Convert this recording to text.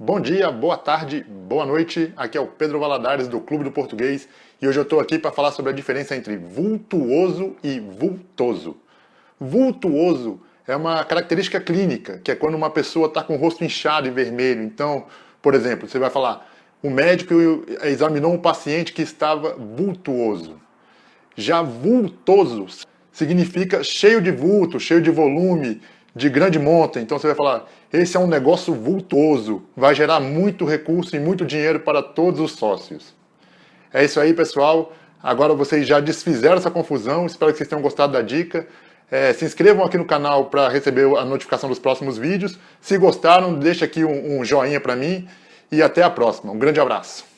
Bom dia, boa tarde, boa noite. Aqui é o Pedro Valadares do Clube do Português e hoje eu estou aqui para falar sobre a diferença entre vultuoso e vultoso. Vultuoso é uma característica clínica, que é quando uma pessoa está com o rosto inchado e vermelho. Então, por exemplo, você vai falar, o médico examinou um paciente que estava vultuoso. Já vultoso significa cheio de vulto, cheio de volume, de grande monta. Então você vai falar, esse é um negócio vultuoso, vai gerar muito recurso e muito dinheiro para todos os sócios. É isso aí, pessoal. Agora vocês já desfizeram essa confusão, espero que vocês tenham gostado da dica. É, se inscrevam aqui no canal para receber a notificação dos próximos vídeos. Se gostaram, deixa aqui um, um joinha para mim e até a próxima. Um grande abraço.